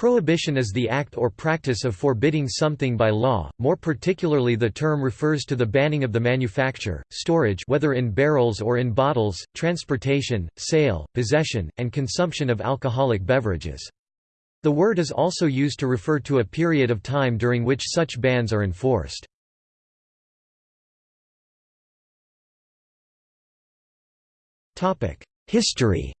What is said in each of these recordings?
Prohibition is the act or practice of forbidding something by law, more particularly the term refers to the banning of the manufacture, storage whether in barrels or in bottles, transportation, sale, possession, and consumption of alcoholic beverages. The word is also used to refer to a period of time during which such bans are enforced. History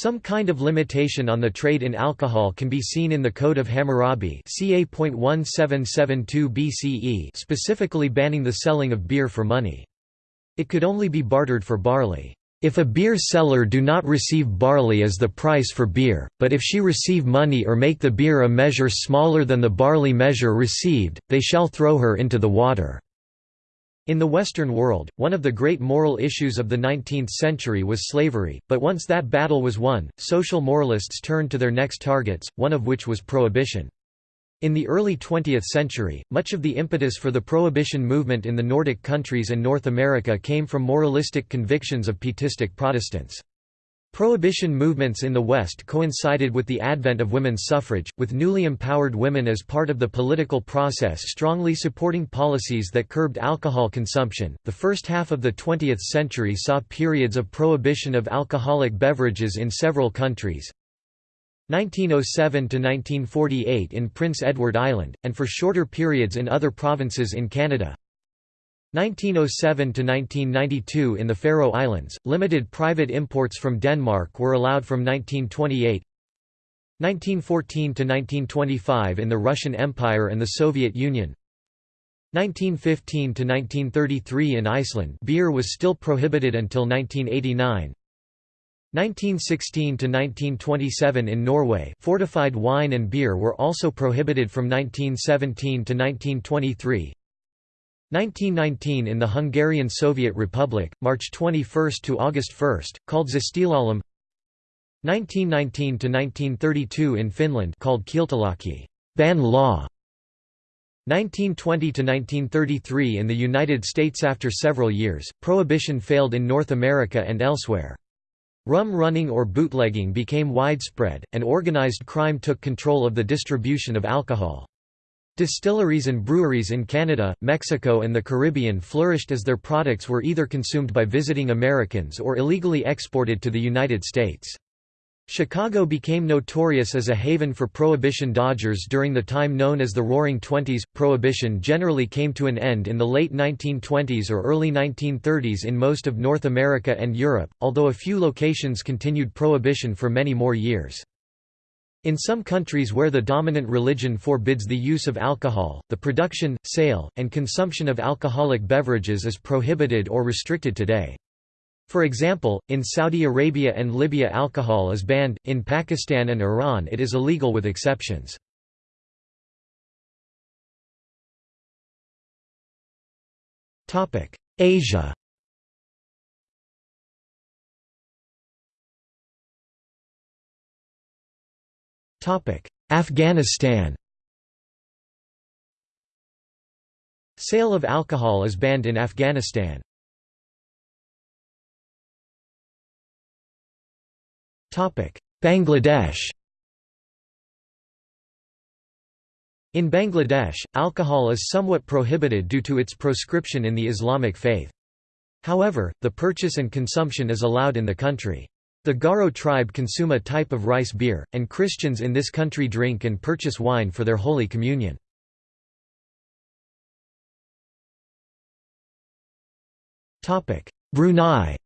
Some kind of limitation on the trade in alcohol can be seen in the Code of Hammurabi ca. BCE specifically banning the selling of beer for money. It could only be bartered for barley. If a beer seller do not receive barley as the price for beer, but if she receive money or make the beer a measure smaller than the barley measure received, they shall throw her into the water. In the Western world, one of the great moral issues of the 19th century was slavery, but once that battle was won, social moralists turned to their next targets, one of which was prohibition. In the early 20th century, much of the impetus for the prohibition movement in the Nordic countries and North America came from moralistic convictions of pietistic Protestants. Prohibition movements in the West coincided with the advent of women's suffrage, with newly empowered women as part of the political process strongly supporting policies that curbed alcohol consumption. The first half of the 20th century saw periods of prohibition of alcoholic beverages in several countries. 1907 to 1948 in Prince Edward Island, and for shorter periods in other provinces in Canada. 1907–1992 in the Faroe Islands, limited private imports from Denmark were allowed from 1928 1914 to 1925 in the Russian Empire and the Soviet Union. 1915 to 1933 in Iceland beer was still prohibited until 1989 1916 to 1927 in Norway fortified wine and beer were also prohibited from 1917 to 1923 1919 in the Hungarian Soviet Republic, March 21 to August 1, called szesztilalom 1919–1932 in Finland called Kieltolaki ban law", 1920–1933 in the United States After several years, prohibition failed in North America and elsewhere. Rum running or bootlegging became widespread, and organized crime took control of the distribution of alcohol. Distilleries and breweries in Canada, Mexico and the Caribbean flourished as their products were either consumed by visiting Americans or illegally exported to the United States. Chicago became notorious as a haven for Prohibition dodgers during the time known as the Roaring Twenties. Prohibition generally came to an end in the late 1920s or early 1930s in most of North America and Europe, although a few locations continued Prohibition for many more years. In some countries where the dominant religion forbids the use of alcohol, the production, sale, and consumption of alcoholic beverages is prohibited or restricted today. For example, in Saudi Arabia and Libya alcohol is banned, in Pakistan and Iran it is illegal with exceptions. Asia Afghanistan Sale of alcohol is banned in Afghanistan. Bangladesh In Bangladesh, alcohol is somewhat prohibited due to its proscription in the Islamic faith. However, the purchase and consumption is allowed in the country. The Garo tribe consume a type of rice beer, and Christians in this country drink and purchase wine for their Holy Communion. Brunei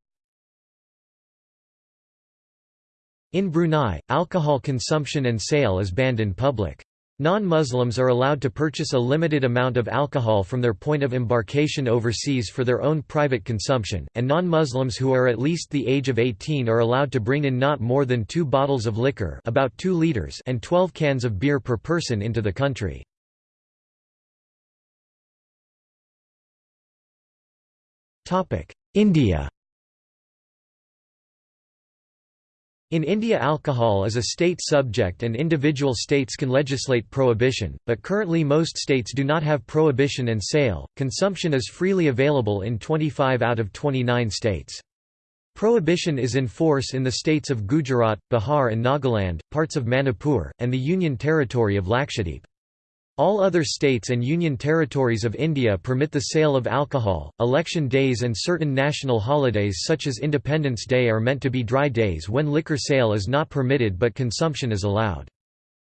In Brunei, alcohol consumption and sale is banned in public. Non-Muslims are allowed to purchase a limited amount of alcohol from their point of embarkation overseas for their own private consumption, and non-Muslims who are at least the age of 18 are allowed to bring in not more than two bottles of liquor about 2 liters and 12 cans of beer per person into the country. India In India alcohol is a state subject and individual states can legislate prohibition, but currently most states do not have prohibition and sale. Consumption is freely available in 25 out of 29 states. Prohibition is in force in the states of Gujarat, Bihar and Nagaland, parts of Manipur, and the Union Territory of Lakshadweep. All other states and union territories of India permit the sale of alcohol. Election days and certain national holidays such as Independence Day are meant to be dry days when liquor sale is not permitted but consumption is allowed.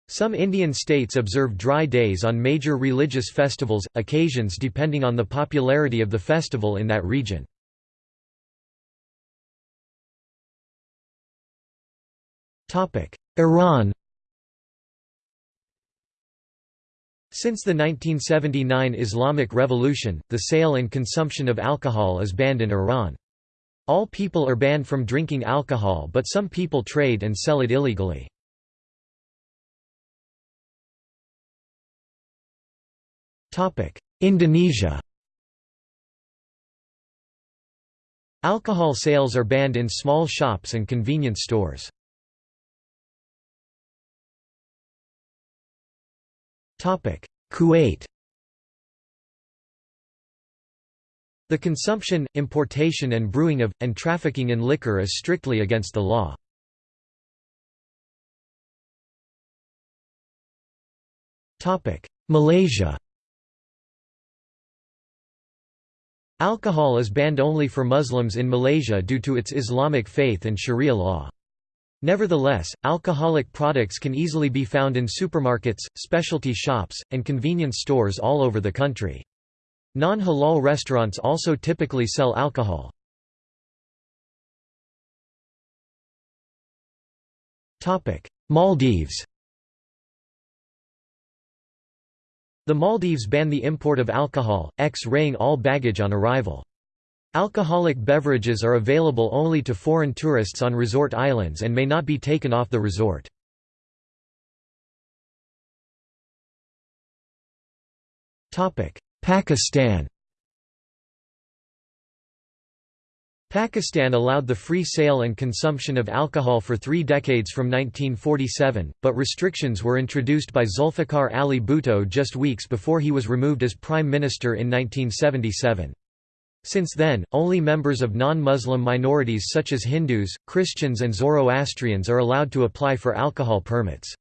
Some Indian states observe dry days on major religious festivals, occasions depending on the popularity of the festival in that region. Iran Since the 1979 Islamic Revolution, the sale and consumption of alcohol is banned in Iran. All people are banned from drinking alcohol but some people trade and sell it illegally. Indonesia Alcohol sales are banned in small shops and convenience stores. Kuwait The consumption, importation and brewing of, and trafficking in liquor is strictly against the law. Malaysia Alcohol is banned only for Muslims in Malaysia due to its Islamic faith and Sharia law. Nevertheless, alcoholic products can easily be found in supermarkets, specialty shops, and convenience stores all over the country. Non-halal restaurants also typically sell alcohol. Maldives The Maldives ban the import of alcohol, X-raying all baggage on arrival. Alcoholic beverages are available only to foreign tourists on resort islands and may not be taken off the resort. Pakistan Pakistan allowed the free sale and consumption of alcohol for three decades from 1947, but restrictions were introduced by Zulfikar Ali Bhutto just weeks before he was removed as Prime Minister in 1977. Since then, only members of non-Muslim minorities such as Hindus, Christians and Zoroastrians are allowed to apply for alcohol permits.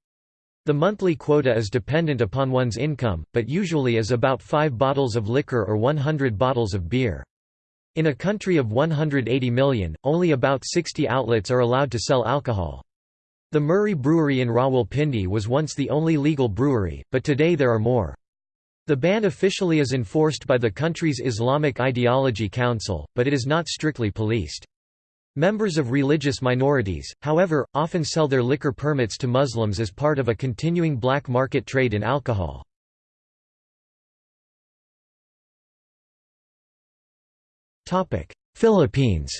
The monthly quota is dependent upon one's income, but usually is about 5 bottles of liquor or 100 bottles of beer. In a country of 180 million, only about 60 outlets are allowed to sell alcohol. The Murree Brewery in Rawalpindi was once the only legal brewery, but today there are more. The ban officially is enforced by the country's Islamic Ideology Council, but it is not strictly policed. Members of religious minorities, however, often sell their liquor permits to Muslims as part of a continuing black market trade in alcohol. Philippines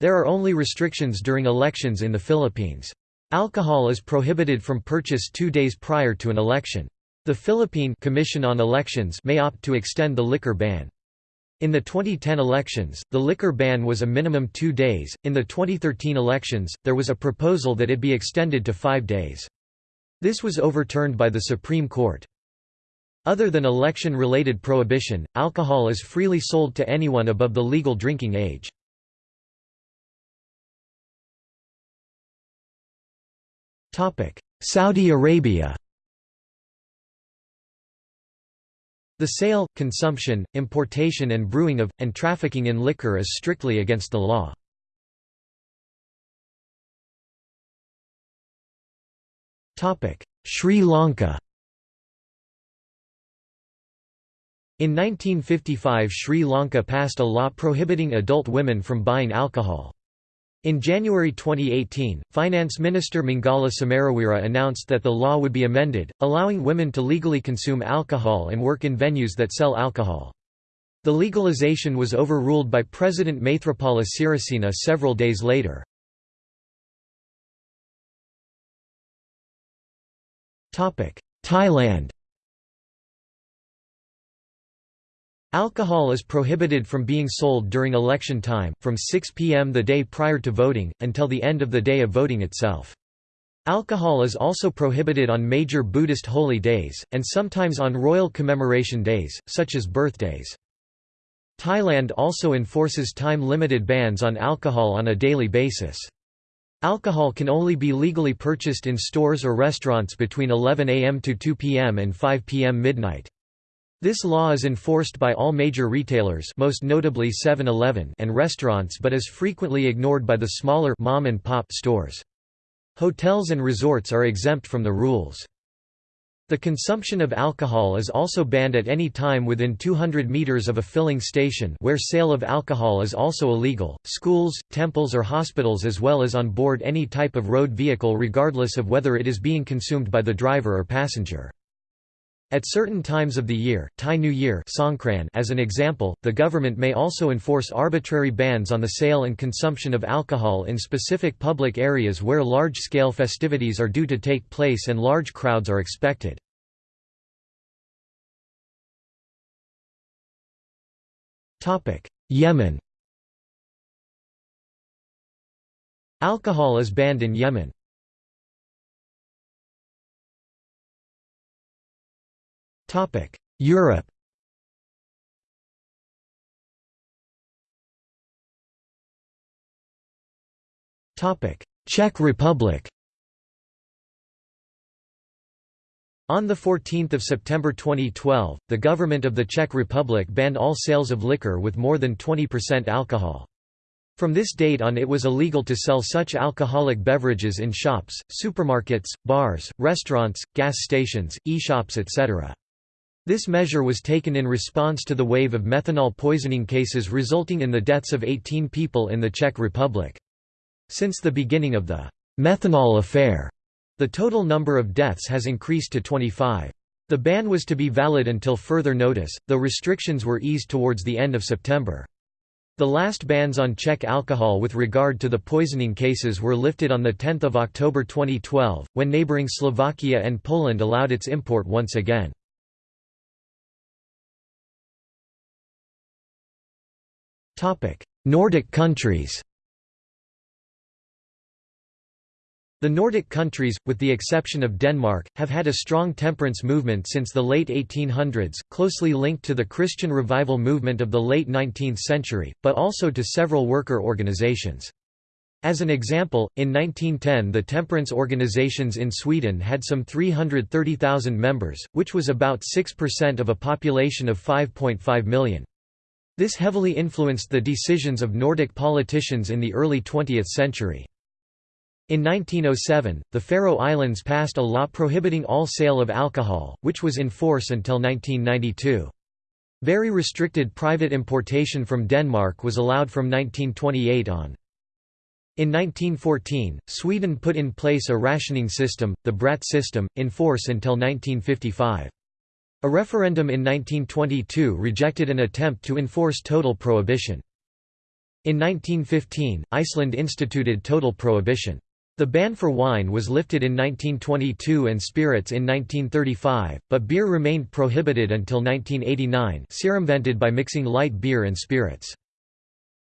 There are only restrictions during elections in the Philippines. Alcohol is prohibited from purchase two days prior to an election. The Philippine Commission on Elections may opt to extend the liquor ban. In the 2010 elections, the liquor ban was a minimum two days. In the 2013 elections, there was a proposal that it be extended to five days. This was overturned by the Supreme Court. Other than election-related prohibition, alcohol is freely sold to anyone above the legal drinking age. Saudi Arabia The sale, consumption, importation and brewing of, and trafficking in liquor is strictly against the law. Sri Lanka In 1955 Sri Lanka passed a law prohibiting adult women from buying alcohol. In January 2018, Finance Minister Mangala Samaraweera announced that the law would be amended, allowing women to legally consume alcohol and work in venues that sell alcohol. The legalization was overruled by President Maithripala Sirisena several days later. Thailand Alcohol is prohibited from being sold during election time, from 6 p.m. the day prior to voting, until the end of the day of voting itself. Alcohol is also prohibited on major Buddhist holy days, and sometimes on royal commemoration days, such as birthdays. Thailand also enforces time-limited bans on alcohol on a daily basis. Alcohol can only be legally purchased in stores or restaurants between 11 am to 2 pm and 5 pm midnight. This law is enforced by all major retailers most notably 7-Eleven and restaurants but is frequently ignored by the smaller mom and pop stores. Hotels and resorts are exempt from the rules. The consumption of alcohol is also banned at any time within 200 meters of a filling station where sale of alcohol is also illegal, schools, temples or hospitals as well as on board any type of road vehicle regardless of whether it is being consumed by the driver or passenger. At certain times of the year, Thai New Year as an example, the government may also enforce arbitrary bans on the sale and consumption of alcohol in specific public areas where large-scale festivities are due to take place and large crowds are expected. Yemen Alcohol is banned in Yemen. Europe Topic: Czech Republic On 14 September 2012, the government of the Czech Republic banned all sales of liquor with more than 20% alcohol. From this date on it was illegal to sell such alcoholic beverages in shops, supermarkets, bars, restaurants, gas stations, e-shops etc. This measure was taken in response to the wave of methanol poisoning cases resulting in the deaths of 18 people in the Czech Republic. Since the beginning of the methanol affair, the total number of deaths has increased to 25. The ban was to be valid until further notice, though restrictions were eased towards the end of September. The last bans on Czech alcohol with regard to the poisoning cases were lifted on 10 October 2012, when neighbouring Slovakia and Poland allowed its import once again. Nordic countries The Nordic countries, with the exception of Denmark, have had a strong temperance movement since the late 1800s, closely linked to the Christian revival movement of the late 19th century, but also to several worker organizations. As an example, in 1910 the temperance organizations in Sweden had some 330,000 members, which was about 6% of a population of 5.5 million. This heavily influenced the decisions of Nordic politicians in the early 20th century. In 1907, the Faroe Islands passed a law prohibiting all sale of alcohol, which was in force until 1992. Very restricted private importation from Denmark was allowed from 1928 on. In 1914, Sweden put in place a rationing system, the Bratt system, in force until 1955. A referendum in 1922 rejected an attempt to enforce total prohibition. In 1915, Iceland instituted total prohibition. The ban for wine was lifted in 1922 and spirits in 1935, but beer remained prohibited until 1989 circumvented by mixing light beer and spirits.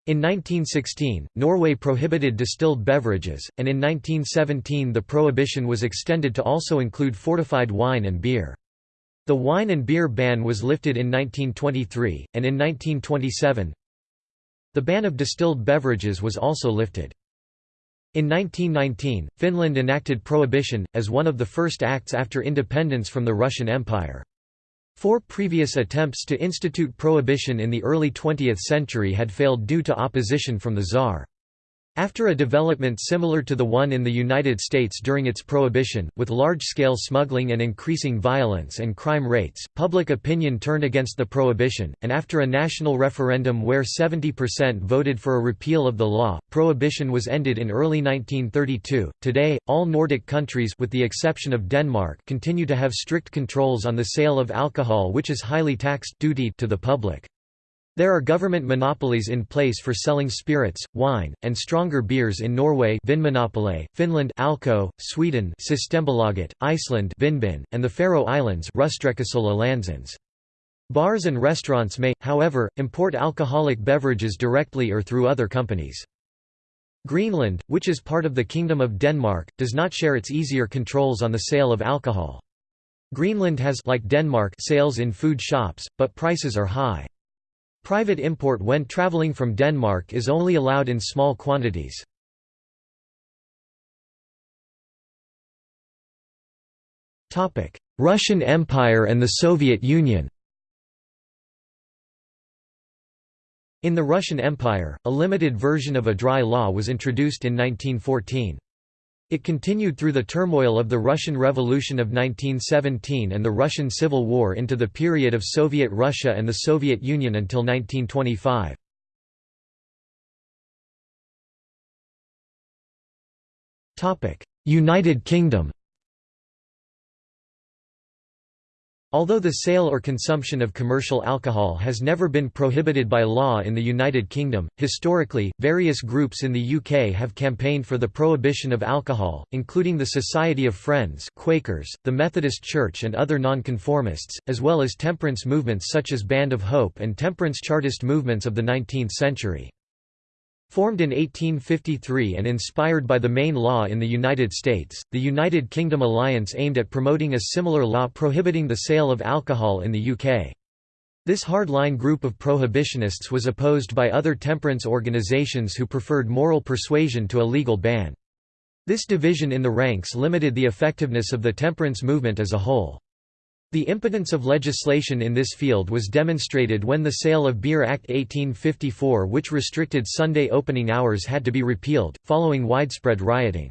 In 1916, Norway prohibited distilled beverages, and in 1917 the prohibition was extended to also include fortified wine and beer. The wine and beer ban was lifted in 1923, and in 1927 the ban of distilled beverages was also lifted. In 1919, Finland enacted prohibition, as one of the first acts after independence from the Russian Empire. Four previous attempts to institute prohibition in the early 20th century had failed due to opposition from the Tsar. After a development similar to the one in the United States during its prohibition, with large-scale smuggling and increasing violence and crime rates, public opinion turned against the prohibition, and after a national referendum where 70% voted for a repeal of the law, prohibition was ended in early 1932. Today, all Nordic countries with the exception of Denmark continue to have strict controls on the sale of alcohol which is highly taxed duty to the public. There are government monopolies in place for selling spirits, wine, and stronger beers in Norway Vinmonopolet, Finland Alko, Sweden Systembolaget, Iceland Vinbin, and the Faroe Islands Bars and restaurants may, however, import alcoholic beverages directly or through other companies. Greenland, which is part of the Kingdom of Denmark, does not share its easier controls on the sale of alcohol. Greenland has like Denmark sales in food shops, but prices are high. Private import when traveling from Denmark is only allowed in small quantities. Russian Empire and the Soviet Union In the Russian Empire, a limited version of a dry law was introduced in 1914. It continued through the turmoil of the Russian Revolution of 1917 and the Russian Civil War into the period of Soviet Russia and the Soviet Union until 1925. United Kingdom Although the sale or consumption of commercial alcohol has never been prohibited by law in the United Kingdom, historically, various groups in the UK have campaigned for the prohibition of alcohol, including the Society of Friends Quakers, the Methodist Church and other nonconformists, as well as temperance movements such as Band of Hope and temperance Chartist movements of the 19th century. Formed in 1853 and inspired by the Maine Law in the United States, the United Kingdom Alliance aimed at promoting a similar law prohibiting the sale of alcohol in the UK. This hardline group of prohibitionists was opposed by other temperance organisations who preferred moral persuasion to a legal ban. This division in the ranks limited the effectiveness of the temperance movement as a whole. The impotence of legislation in this field was demonstrated when the Sale of Beer Act 1854 which restricted Sunday opening hours had to be repealed, following widespread rioting.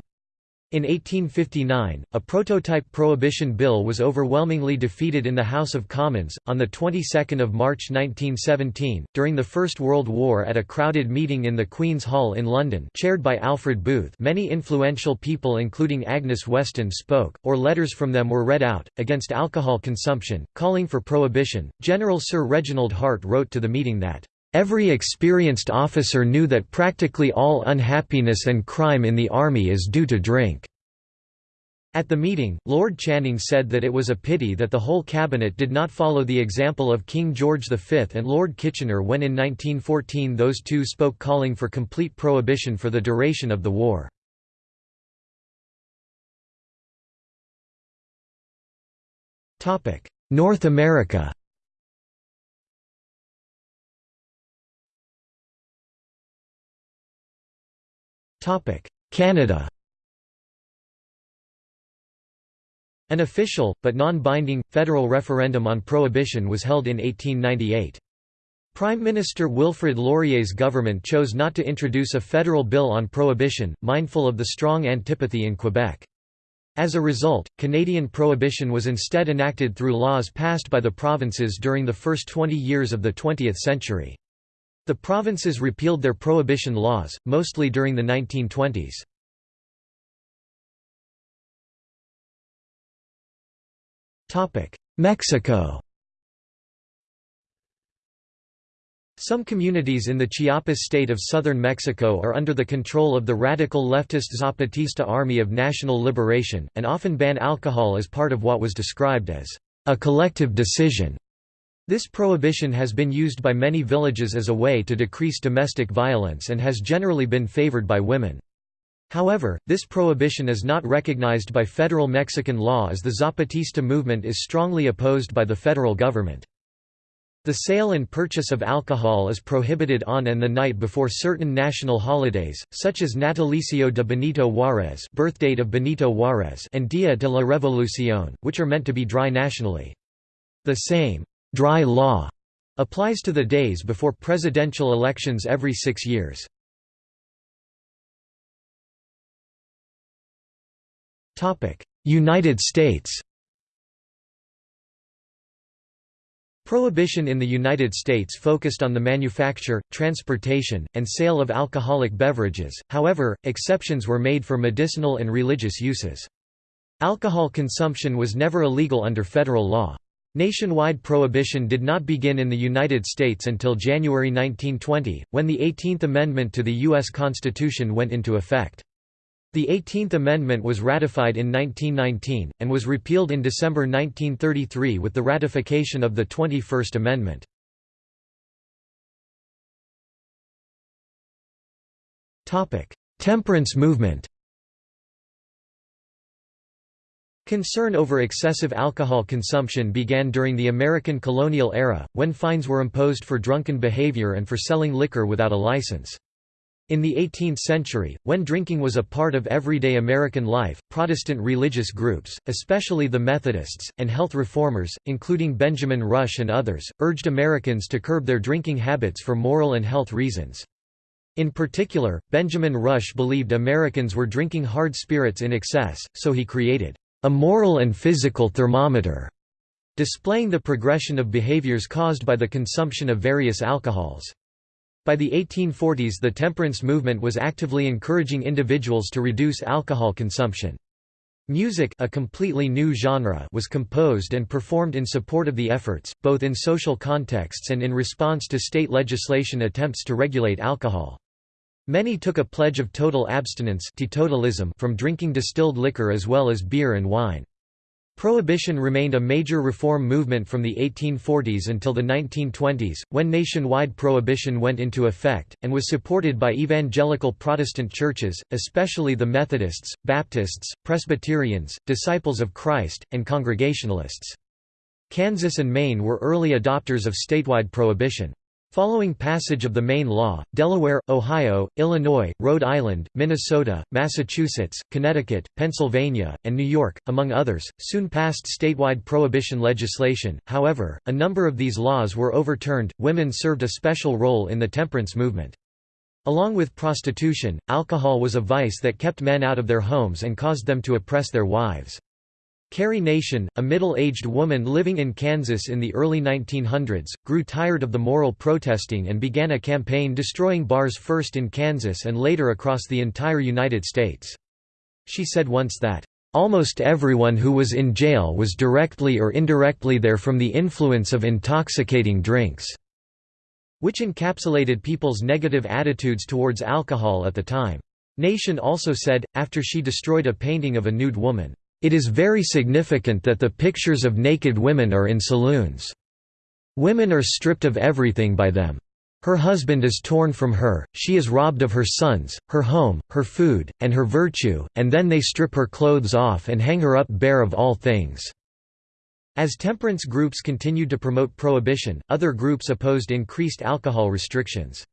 In 1859, a prototype prohibition bill was overwhelmingly defeated in the House of Commons. On the 22nd of March 1917, during the First World War, at a crowded meeting in the Queen's Hall in London, chaired by Alfred Booth, many influential people, including Agnes Weston, spoke, or letters from them were read out against alcohol consumption, calling for prohibition. General Sir Reginald Hart wrote to the meeting that Every experienced officer knew that practically all unhappiness and crime in the army is due to drink. At the meeting, Lord Channing said that it was a pity that the whole cabinet did not follow the example of King George V and Lord Kitchener when in 1914 those two spoke calling for complete prohibition for the duration of the war. North America Canada An official, but non-binding, federal referendum on prohibition was held in 1898. Prime Minister Wilfrid Laurier's government chose not to introduce a federal bill on prohibition, mindful of the strong antipathy in Quebec. As a result, Canadian prohibition was instead enacted through laws passed by the provinces during the first 20 years of the 20th century. The provinces repealed their prohibition laws, mostly during the 1920s. Mexico Some communities in the Chiapas state of southern Mexico are under the control of the radical leftist Zapatista Army of National Liberation, and often ban alcohol as part of what was described as a collective decision. This prohibition has been used by many villages as a way to decrease domestic violence and has generally been favored by women. However, this prohibition is not recognized by federal Mexican law as the Zapatista movement is strongly opposed by the federal government. The sale and purchase of alcohol is prohibited on and the night before certain national holidays, such as Natalicio de Benito Juárez birthdate of Benito Juárez and Dia de la Revolución, which are meant to be dry nationally. The same dry law applies to the days before presidential elections every six years. United States Prohibition in the United States focused on the manufacture, transportation, and sale of alcoholic beverages, however, exceptions were made for medicinal and religious uses. Alcohol consumption was never illegal under federal law. Nationwide prohibition did not begin in the United States until January 1920, when the 18th Amendment to the U.S. Constitution went into effect. The 18th Amendment was ratified in 1919, and was repealed in December 1933 with the ratification of the 21st Amendment. Temperance movement Concern over excessive alcohol consumption began during the American colonial era, when fines were imposed for drunken behavior and for selling liquor without a license. In the 18th century, when drinking was a part of everyday American life, Protestant religious groups, especially the Methodists, and health reformers, including Benjamin Rush and others, urged Americans to curb their drinking habits for moral and health reasons. In particular, Benjamin Rush believed Americans were drinking hard spirits in excess, so he created a moral and physical thermometer, displaying the progression of behaviors caused by the consumption of various alcohols. By the 1840s the temperance movement was actively encouraging individuals to reduce alcohol consumption. Music a completely new genre was composed and performed in support of the efforts, both in social contexts and in response to state legislation attempts to regulate alcohol. Many took a pledge of total abstinence from drinking distilled liquor as well as beer and wine. Prohibition remained a major reform movement from the 1840s until the 1920s, when nationwide prohibition went into effect, and was supported by evangelical Protestant churches, especially the Methodists, Baptists, Presbyterians, Disciples of Christ, and Congregationalists. Kansas and Maine were early adopters of statewide prohibition. Following passage of the Maine law, Delaware, Ohio, Illinois, Rhode Island, Minnesota, Massachusetts, Connecticut, Pennsylvania, and New York, among others, soon passed statewide prohibition legislation. However, a number of these laws were overturned. Women served a special role in the temperance movement. Along with prostitution, alcohol was a vice that kept men out of their homes and caused them to oppress their wives. Carrie Nation, a middle-aged woman living in Kansas in the early 1900s, grew tired of the moral protesting and began a campaign destroying bars first in Kansas and later across the entire United States. She said once that, "...almost everyone who was in jail was directly or indirectly there from the influence of intoxicating drinks." which encapsulated people's negative attitudes towards alcohol at the time. Nation also said, after she destroyed a painting of a nude woman, it is very significant that the pictures of naked women are in saloons. Women are stripped of everything by them. Her husband is torn from her, she is robbed of her sons, her home, her food, and her virtue, and then they strip her clothes off and hang her up bare of all things." As temperance groups continued to promote prohibition, other groups opposed increased alcohol restrictions.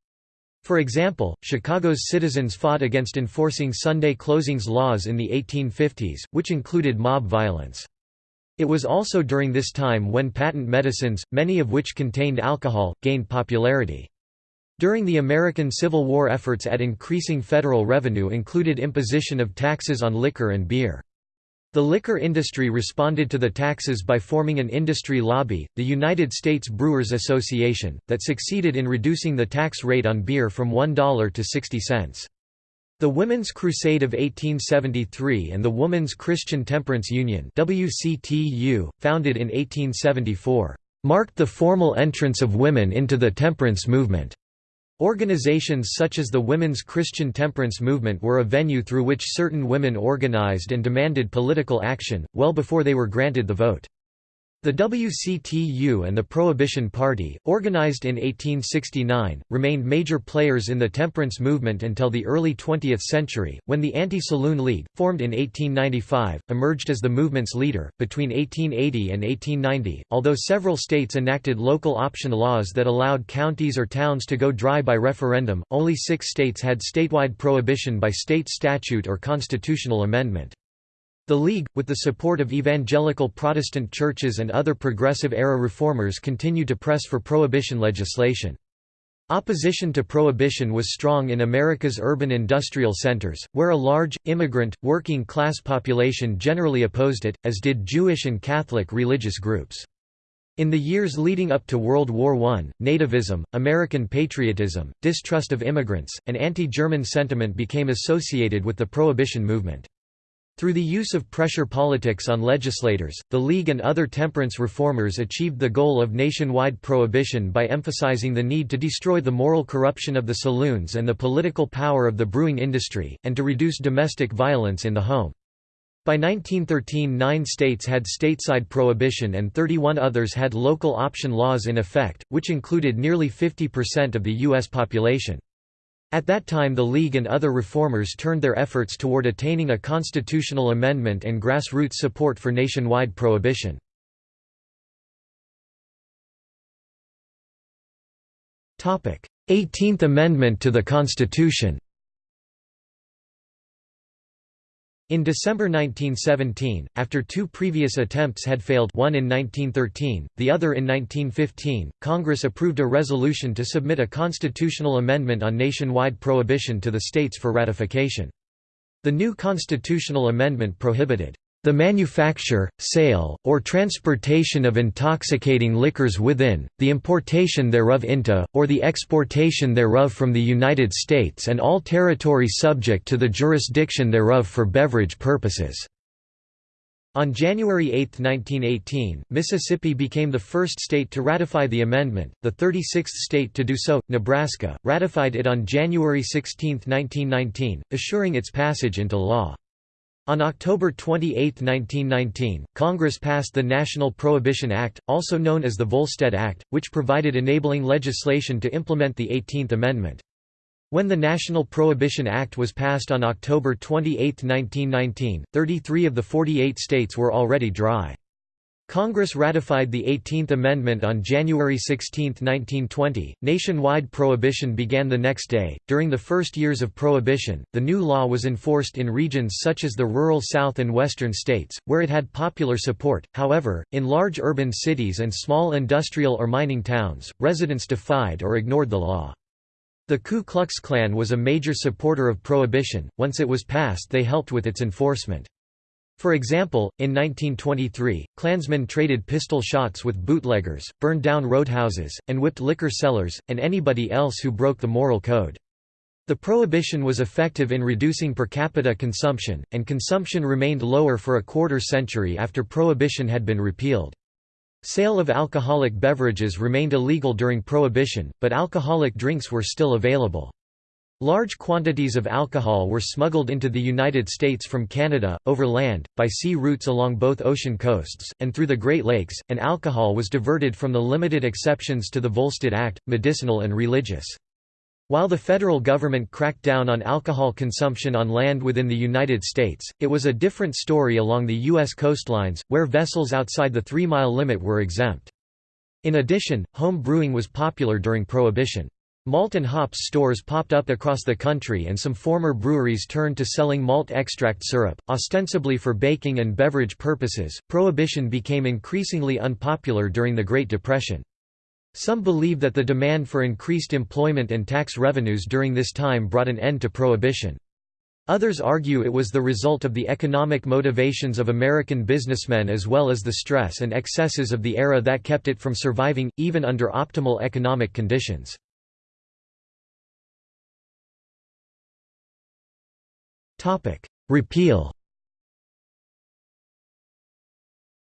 For example, Chicago's citizens fought against enforcing Sunday closings laws in the 1850s, which included mob violence. It was also during this time when patent medicines, many of which contained alcohol, gained popularity. During the American Civil War efforts at increasing federal revenue included imposition of taxes on liquor and beer. The liquor industry responded to the taxes by forming an industry lobby, the United States Brewers Association, that succeeded in reducing the tax rate on beer from $1 to 60 cents. The Women's Crusade of 1873 and the Woman's Christian Temperance Union WCTU, founded in 1874, marked the formal entrance of women into the temperance movement. Organizations such as the Women's Christian Temperance Movement were a venue through which certain women organized and demanded political action, well before they were granted the vote. The WCTU and the Prohibition Party, organized in 1869, remained major players in the temperance movement until the early 20th century, when the Anti-Saloon League, formed in 1895, emerged as the movement's leader. Between 1880 and 1890, although several states enacted local option laws that allowed counties or towns to go dry by referendum, only six states had statewide prohibition by state statute or constitutional amendment. The League, with the support of evangelical Protestant churches and other Progressive-era reformers continued to press for prohibition legislation. Opposition to prohibition was strong in America's urban industrial centers, where a large, immigrant, working-class population generally opposed it, as did Jewish and Catholic religious groups. In the years leading up to World War I, nativism, American patriotism, distrust of immigrants, and anti-German sentiment became associated with the prohibition movement. Through the use of pressure politics on legislators, the League and other temperance reformers achieved the goal of nationwide prohibition by emphasizing the need to destroy the moral corruption of the saloons and the political power of the brewing industry, and to reduce domestic violence in the home. By 1913 nine states had stateside prohibition and 31 others had local option laws in effect, which included nearly 50% of the U.S. population. At that time the League and other reformers turned their efforts toward attaining a constitutional amendment and grassroots support for nationwide prohibition. Eighteenth Amendment to the Constitution In December 1917, after two previous attempts had failed one in 1913, the other in 1915, Congress approved a resolution to submit a constitutional amendment on nationwide prohibition to the states for ratification. The new constitutional amendment prohibited the manufacture, sale, or transportation of intoxicating liquors within, the importation thereof into, or the exportation thereof from the United States and all territory subject to the jurisdiction thereof for beverage purposes." On January 8, 1918, Mississippi became the first state to ratify the amendment, the 36th state to do so, Nebraska, ratified it on January 16, 1919, assuring its passage into law. On October 28, 1919, Congress passed the National Prohibition Act, also known as the Volstead Act, which provided enabling legislation to implement the 18th Amendment. When the National Prohibition Act was passed on October 28, 1919, 33 of the 48 states were already dry. Congress ratified the 18th Amendment on January 16, 1920. Nationwide prohibition began the next day. During the first years of prohibition, the new law was enforced in regions such as the rural South and Western states, where it had popular support. However, in large urban cities and small industrial or mining towns, residents defied or ignored the law. The Ku Klux Klan was a major supporter of prohibition. Once it was passed, they helped with its enforcement. For example, in 1923, Klansmen traded pistol shots with bootleggers, burned down roadhouses, and whipped liquor sellers, and anybody else who broke the moral code. The prohibition was effective in reducing per capita consumption, and consumption remained lower for a quarter century after prohibition had been repealed. Sale of alcoholic beverages remained illegal during prohibition, but alcoholic drinks were still available. Large quantities of alcohol were smuggled into the United States from Canada, over land, by sea routes along both ocean coasts, and through the Great Lakes, and alcohol was diverted from the limited exceptions to the Volstead Act, medicinal and religious. While the federal government cracked down on alcohol consumption on land within the United States, it was a different story along the U.S. coastlines, where vessels outside the three-mile limit were exempt. In addition, home brewing was popular during Prohibition. Malt and hops stores popped up across the country and some former breweries turned to selling malt extract syrup, ostensibly for baking and beverage purposes. Prohibition became increasingly unpopular during the Great Depression. Some believe that the demand for increased employment and tax revenues during this time brought an end to prohibition. Others argue it was the result of the economic motivations of American businessmen as well as the stress and excesses of the era that kept it from surviving, even under optimal economic conditions. Repeal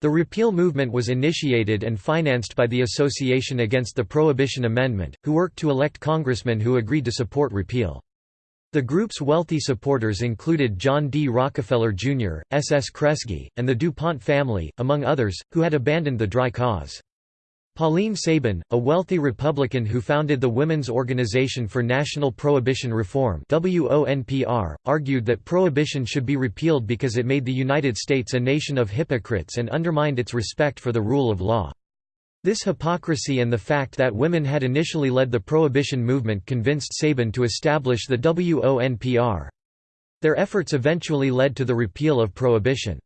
The repeal movement was initiated and financed by the Association Against the Prohibition Amendment, who worked to elect congressmen who agreed to support repeal. The group's wealthy supporters included John D. Rockefeller, Jr., S. S. Kresge, and the DuPont family, among others, who had abandoned the dry cause. Pauline Sabin, a wealthy Republican who founded the Women's Organization for National Prohibition Reform argued that prohibition should be repealed because it made the United States a nation of hypocrites and undermined its respect for the rule of law. This hypocrisy and the fact that women had initially led the prohibition movement convinced Sabin to establish the WONPR. Their efforts eventually led to the repeal of prohibition.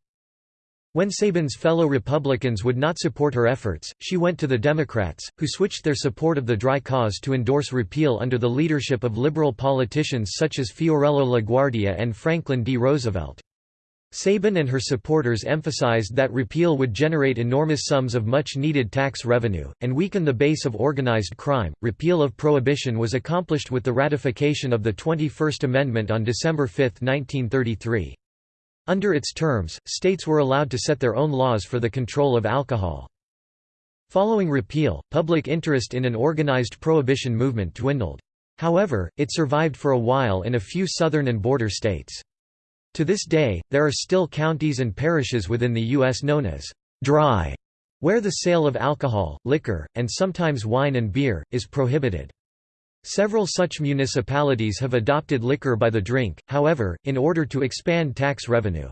When Sabin's fellow Republicans would not support her efforts, she went to the Democrats, who switched their support of the dry cause to endorse repeal under the leadership of liberal politicians such as Fiorello LaGuardia and Franklin D. Roosevelt. Sabin and her supporters emphasized that repeal would generate enormous sums of much needed tax revenue, and weaken the base of organized crime. Repeal of prohibition was accomplished with the ratification of the 21st Amendment on December 5, 1933. Under its terms, states were allowed to set their own laws for the control of alcohol. Following repeal, public interest in an organized prohibition movement dwindled. However, it survived for a while in a few southern and border states. To this day, there are still counties and parishes within the U.S. known as dry, where the sale of alcohol, liquor, and sometimes wine and beer, is prohibited. Several such municipalities have adopted liquor by the drink, however, in order to expand tax revenue.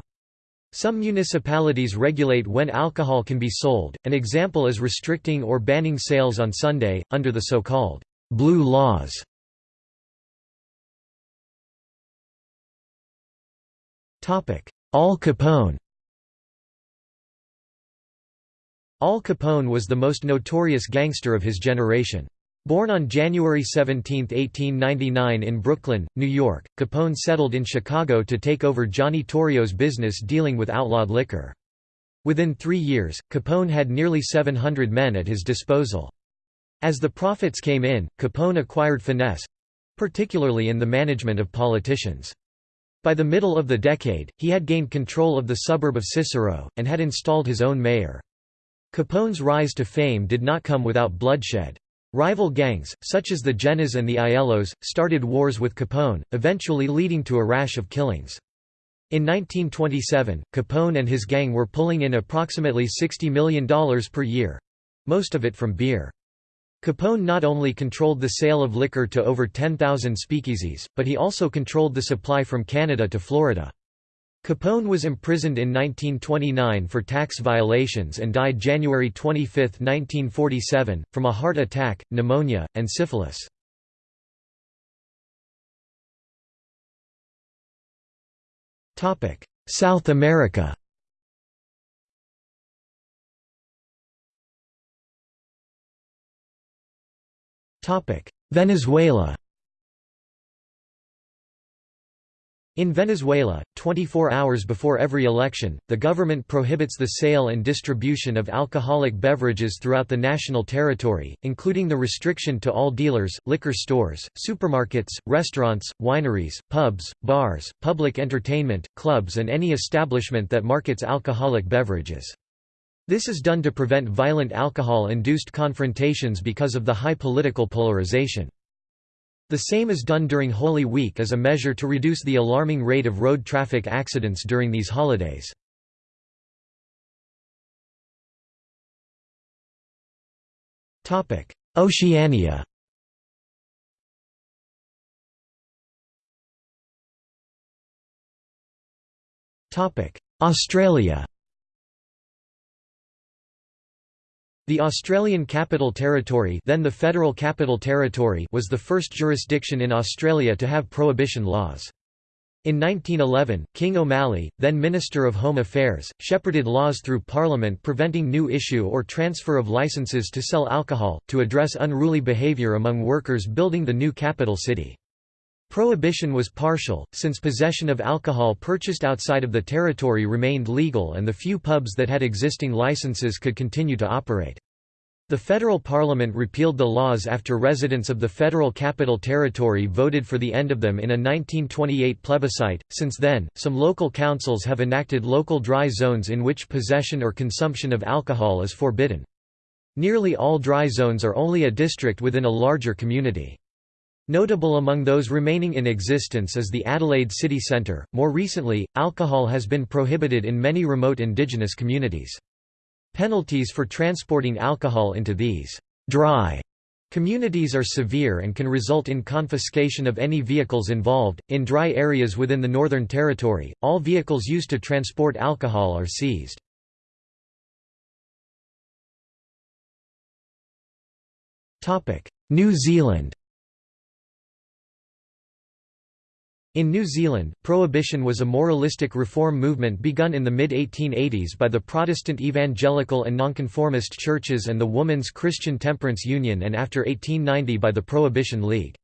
Some municipalities regulate when alcohol can be sold, an example is restricting or banning sales on Sunday, under the so-called «blue laws». Al Capone Al Capone was the most notorious gangster of his generation. Born on January 17, 1899 in Brooklyn, New York, Capone settled in Chicago to take over Johnny Torrio's business dealing with outlawed liquor. Within three years, Capone had nearly 700 men at his disposal. As the profits came in, Capone acquired finesse—particularly in the management of politicians. By the middle of the decade, he had gained control of the suburb of Cicero, and had installed his own mayor. Capone's rise to fame did not come without bloodshed. Rival gangs, such as the Gennas and the Aiellos, started wars with Capone, eventually leading to a rash of killings. In 1927, Capone and his gang were pulling in approximately $60 million per year—most of it from beer. Capone not only controlled the sale of liquor to over 10,000 speakeasies, but he also controlled the supply from Canada to Florida. Capone was imprisoned in 1929 for tax violations and died January 25, 1947, from a heart attack, pneumonia, and syphilis. South America Venezuela In Venezuela, 24 hours before every election, the government prohibits the sale and distribution of alcoholic beverages throughout the national territory, including the restriction to all dealers, liquor stores, supermarkets, restaurants, wineries, pubs, bars, public entertainment, clubs and any establishment that markets alcoholic beverages. This is done to prevent violent alcohol-induced confrontations because of the high political polarization. The same is done during Holy Week as a measure to reduce the alarming rate of road traffic accidents during these holidays. Oceania Australia The Australian Capital Territory then the Federal Capital Territory was the first jurisdiction in Australia to have prohibition laws. In 1911, King O'Malley, then Minister of Home Affairs, shepherded laws through Parliament preventing new issue or transfer of licences to sell alcohol, to address unruly behaviour among workers building the new capital city. Prohibition was partial, since possession of alcohol purchased outside of the territory remained legal and the few pubs that had existing licenses could continue to operate. The federal parliament repealed the laws after residents of the Federal Capital Territory voted for the end of them in a 1928 plebiscite. Since then, some local councils have enacted local dry zones in which possession or consumption of alcohol is forbidden. Nearly all dry zones are only a district within a larger community. Notable among those remaining in existence is the Adelaide City Centre. More recently, alcohol has been prohibited in many remote indigenous communities. Penalties for transporting alcohol into these dry communities are severe and can result in confiscation of any vehicles involved. In dry areas within the Northern Territory, all vehicles used to transport alcohol are seized. New Zealand In New Zealand, prohibition was a moralistic reform movement begun in the mid-1880s by the Protestant evangelical and nonconformist churches and the Woman's Christian Temperance Union and after 1890 by the Prohibition League.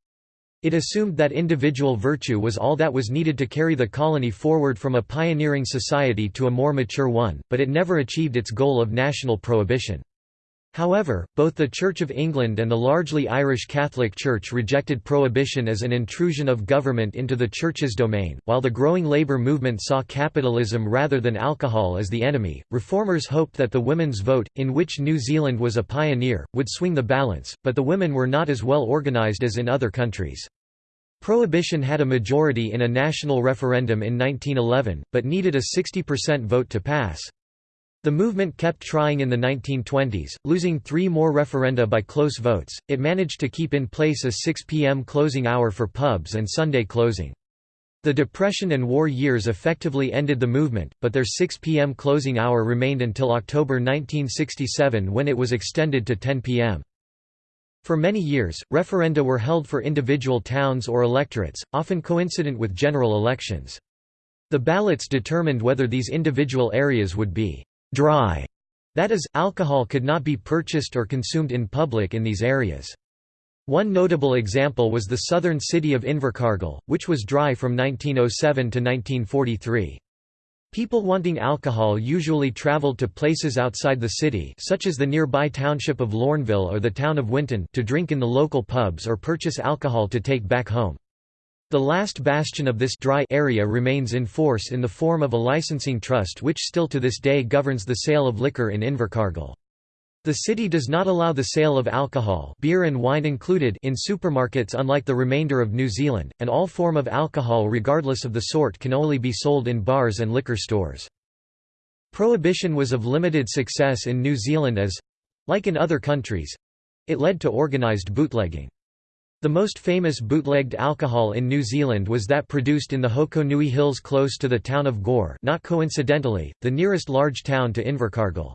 It assumed that individual virtue was all that was needed to carry the colony forward from a pioneering society to a more mature one, but it never achieved its goal of national prohibition. However, both the Church of England and the largely Irish Catholic Church rejected prohibition as an intrusion of government into the Church's domain. While the growing labour movement saw capitalism rather than alcohol as the enemy, reformers hoped that the women's vote, in which New Zealand was a pioneer, would swing the balance, but the women were not as well organised as in other countries. Prohibition had a majority in a national referendum in 1911, but needed a 60% vote to pass. The movement kept trying in the 1920s, losing three more referenda by close votes. It managed to keep in place a 6 p.m. closing hour for pubs and Sunday closing. The Depression and war years effectively ended the movement, but their 6 p.m. closing hour remained until October 1967 when it was extended to 10 p.m. For many years, referenda were held for individual towns or electorates, often coincident with general elections. The ballots determined whether these individual areas would be «dry», that is, alcohol could not be purchased or consumed in public in these areas. One notable example was the southern city of Invercargill, which was dry from 1907 to 1943. People wanting alcohol usually traveled to places outside the city such as the nearby township of Lorneville or the town of Winton to drink in the local pubs or purchase alcohol to take back home. The last bastion of this dry area remains in force in the form of a licensing trust which still to this day governs the sale of liquor in Invercargill. The city does not allow the sale of alcohol beer and wine included in supermarkets unlike the remainder of New Zealand, and all form of alcohol regardless of the sort can only be sold in bars and liquor stores. Prohibition was of limited success in New Zealand as—like in other countries—it led to organised bootlegging. The most famous bootlegged alcohol in New Zealand was that produced in the Hokonui Hills close to the town of Gore not coincidentally, the nearest large town to Invercargill.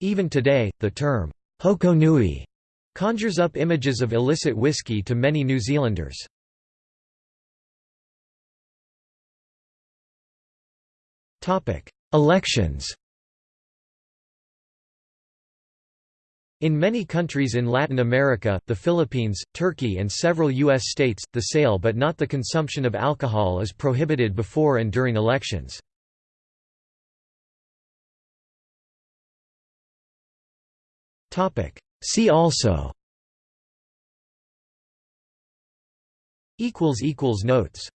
Even today, the term, Hokonui, conjures up images of illicit whiskey to many New Zealanders. Elections In many countries in Latin America, the Philippines, Turkey and several U.S. states, the sale but not the consumption of alcohol is prohibited before and during elections. See also Notes